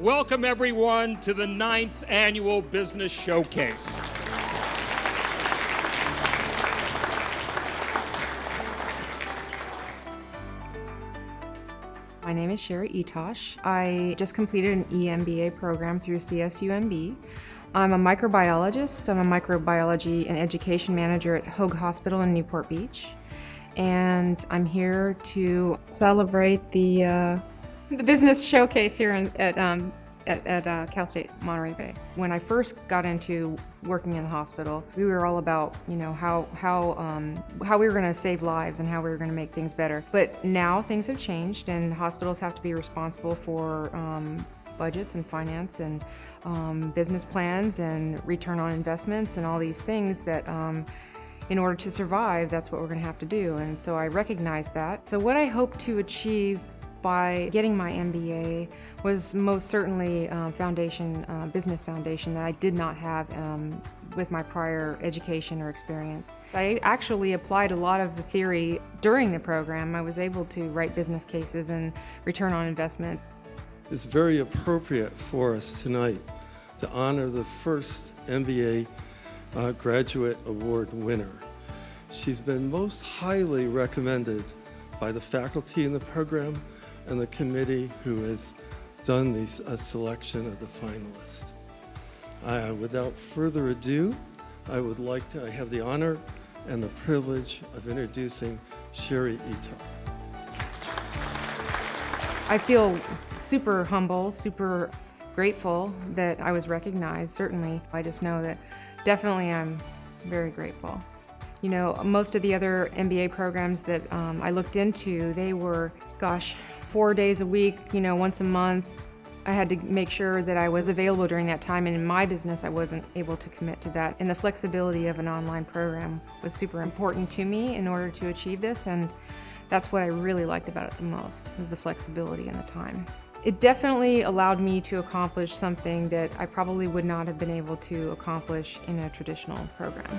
welcome everyone to the ninth annual Business Showcase. My name is Sherry Etosh. I just completed an EMBA program through CSUMB. I'm a microbiologist. I'm a microbiology and education manager at Hoag Hospital in Newport Beach. And I'm here to celebrate the, uh, the business showcase here in, at um, at, at uh, Cal State Monterey Bay. When I first got into working in the hospital, we were all about, you know, how, how, um, how we were going to save lives and how we were going to make things better. But now things have changed and hospitals have to be responsible for um, budgets and finance and um, business plans and return on investments and all these things that um, in order to survive, that's what we're going to have to do. And so I recognize that. So what I hope to achieve by getting my MBA was most certainly uh, foundation, uh, business foundation that I did not have um, with my prior education or experience. I actually applied a lot of the theory during the program. I was able to write business cases and return on investment. It's very appropriate for us tonight to honor the first MBA uh, Graduate Award winner. She's been most highly recommended by the faculty in the program and the committee who has done the selection of the finalists. Uh, without further ado, I would like to I have the honor and the privilege of introducing Sherry Ito. I feel super humble, super grateful that I was recognized, certainly. I just know that definitely I'm very grateful. You know, most of the other MBA programs that um, I looked into, they were, gosh, four days a week, you know, once a month. I had to make sure that I was available during that time, and in my business, I wasn't able to commit to that. And the flexibility of an online program was super important to me in order to achieve this, and that's what I really liked about it the most, was the flexibility and the time. It definitely allowed me to accomplish something that I probably would not have been able to accomplish in a traditional program.